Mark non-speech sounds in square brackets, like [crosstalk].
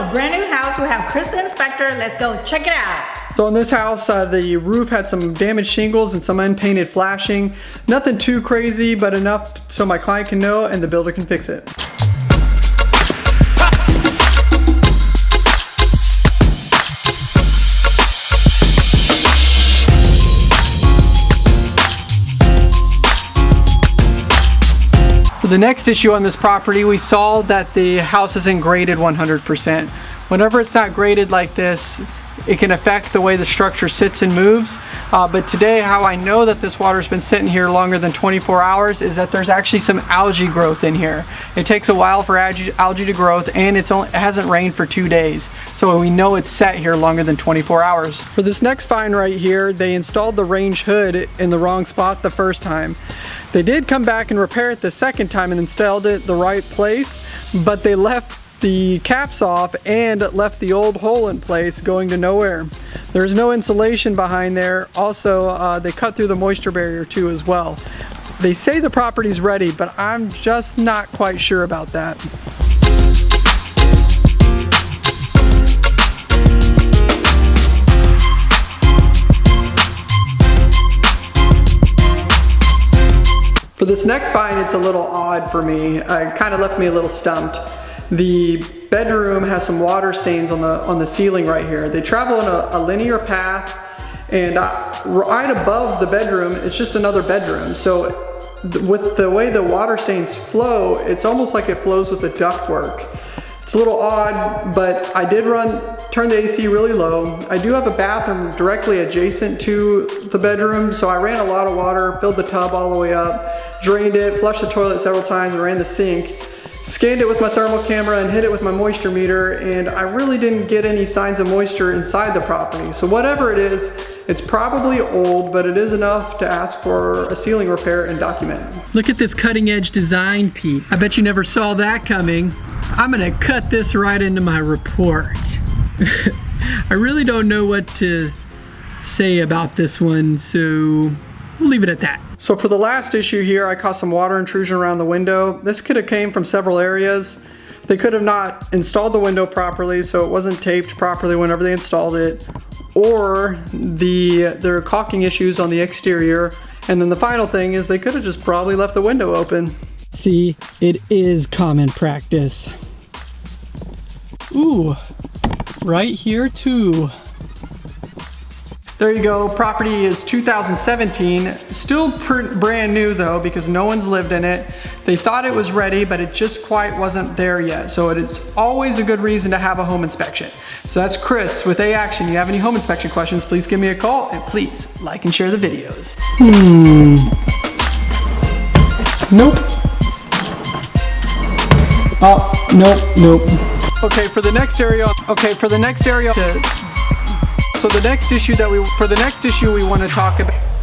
a brand new house. We have Chris the inspector. Let's go check it out. So in this house, uh, the roof had some damaged shingles and some unpainted flashing. Nothing too crazy, but enough so my client can know and the builder can fix it. The next issue on this property, we saw that the house isn't graded 100%. Whenever it's not graded like this, it can affect the way the structure sits and moves. Uh, but today, how I know that this water's been sitting here longer than 24 hours is that there's actually some algae growth in here. It takes a while for algae, to growth and it's only, it hasn't rained for two days. So we know it's set here longer than 24 hours. For this next find right here, they installed the range hood in the wrong spot the first time. They did come back and repair it the second time and installed it the right place, but they left the caps off and left the old hole in place going to nowhere. There's no insulation behind there. Also, uh, they cut through the moisture barrier too as well. They say the property's ready, but I'm just not quite sure about that. For this next find, it's a little odd for me. It kind of left me a little stumped. The bedroom has some water stains on the on the ceiling right here. They travel in a, a linear path and right above the bedroom, it's just another bedroom. So th with the way the water stains flow, it's almost like it flows with the ductwork. It's a little odd, but I did run, turn the AC really low. I do have a bathroom directly adjacent to the bedroom, so I ran a lot of water, filled the tub all the way up, drained it, flushed the toilet several times, ran the sink. Scanned it with my thermal camera and hit it with my moisture meter and I really didn't get any signs of moisture inside the property. So whatever it is, it's probably old, but it is enough to ask for a ceiling repair and document. Look at this cutting edge design piece. I bet you never saw that coming. I'm gonna cut this right into my report. [laughs] I really don't know what to say about this one, so we'll leave it at that. So for the last issue here, I caught some water intrusion around the window. This could have came from several areas. They could have not installed the window properly, so it wasn't taped properly whenever they installed it, or the there are caulking issues on the exterior. And then the final thing is they could have just probably left the window open. See, it is common practice. Ooh, right here too. There you go, property is 2017. Still brand new though because no one's lived in it. They thought it was ready, but it just quite wasn't there yet. So it is always a good reason to have a home inspection. So that's Chris with A Action. You have any home inspection questions, please give me a call and please like and share the videos. Hmm. Nope. Oh, nope, nope. Okay, for the next area, okay, for the next area, to so the next issue that we, for the next issue we want to talk about